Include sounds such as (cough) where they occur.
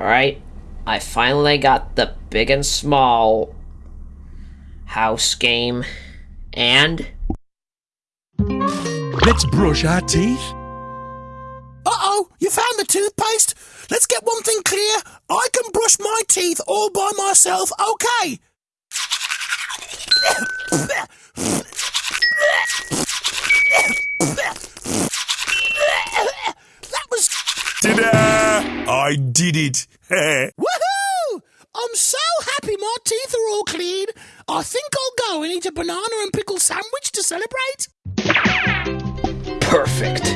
Alright, I finally got the big and small house game. And Let's brush our teeth. Uh-oh, you found the toothpaste? Let's get one thing clear. I can brush my teeth all by myself, okay? That was... Ta-da! I did it. (laughs) Woohoo! I'm so happy my teeth are all clean. I think I'll go and eat a banana and pickle sandwich to celebrate. perfect.